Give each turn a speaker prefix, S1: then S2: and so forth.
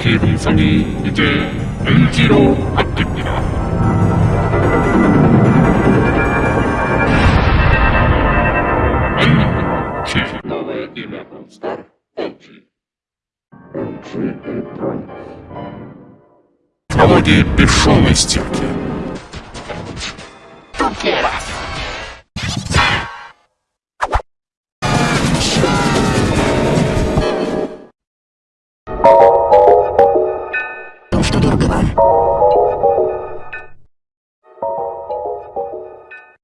S1: 기분성이
S2: 이제 LG로 바뀝니다.
S3: Новое имя Бронстар LG.
S4: LG Electronics. Технологии бесшовной стирки.
S5: Тупо!